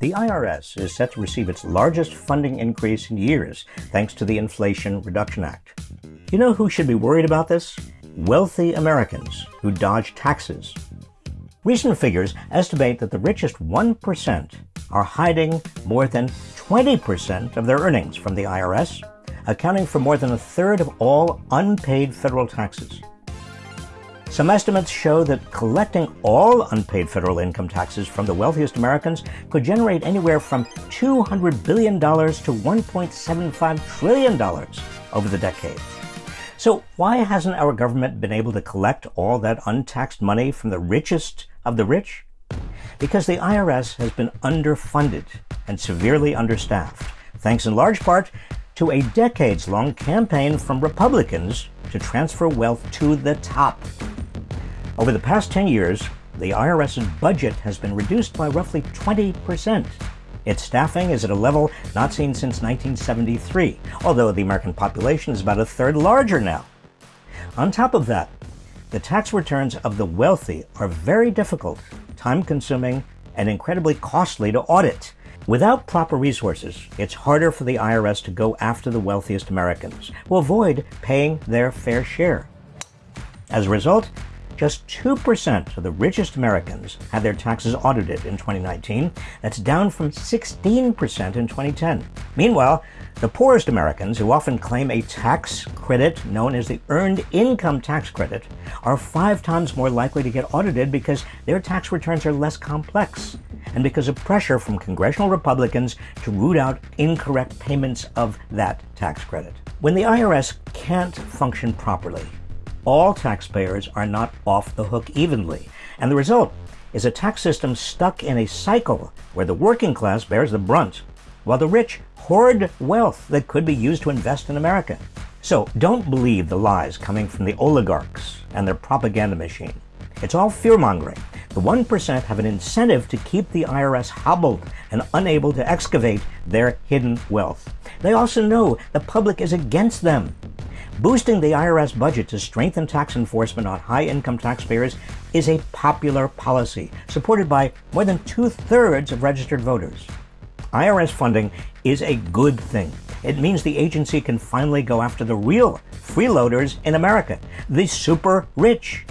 The IRS is set to receive its largest funding increase in years thanks to the Inflation Reduction Act. You know who should be worried about this? Wealthy Americans who dodge taxes. Recent figures estimate that the richest 1% are hiding more than 20% of their earnings from the IRS, accounting for more than a third of all unpaid federal taxes. Some estimates show that collecting all unpaid federal income taxes from the wealthiest Americans could generate anywhere from $200 billion to $1.75 trillion over the decade. So why hasn't our government been able to collect all that untaxed money from the richest of the rich? Because the IRS has been underfunded and severely understaffed, thanks in large part to a decades long campaign from Republicans to transfer wealth to the top over the past 10 years, the IRS's budget has been reduced by roughly 20%. Its staffing is at a level not seen since 1973, although the American population is about a third larger now. On top of that, the tax returns of the wealthy are very difficult, time consuming, and incredibly costly to audit. Without proper resources, it's harder for the IRS to go after the wealthiest Americans who avoid paying their fair share. As a result, just 2% of the richest Americans had their taxes audited in 2019. That's down from 16% in 2010. Meanwhile, the poorest Americans, who often claim a tax credit known as the Earned Income Tax Credit, are five times more likely to get audited because their tax returns are less complex and because of pressure from congressional Republicans to root out incorrect payments of that tax credit. When the IRS can't function properly, all taxpayers are not off the hook evenly. And the result is a tax system stuck in a cycle where the working class bears the brunt, while the rich hoard wealth that could be used to invest in America. So don't believe the lies coming from the oligarchs and their propaganda machine. It's all fear mongering. The 1% have an incentive to keep the IRS hobbled and unable to excavate their hidden wealth. They also know the public is against them Boosting the IRS budget to strengthen tax enforcement on high income taxpayers is a popular policy, supported by more than two thirds of registered voters. IRS funding is a good thing. It means the agency can finally go after the real freeloaders in America, the super rich.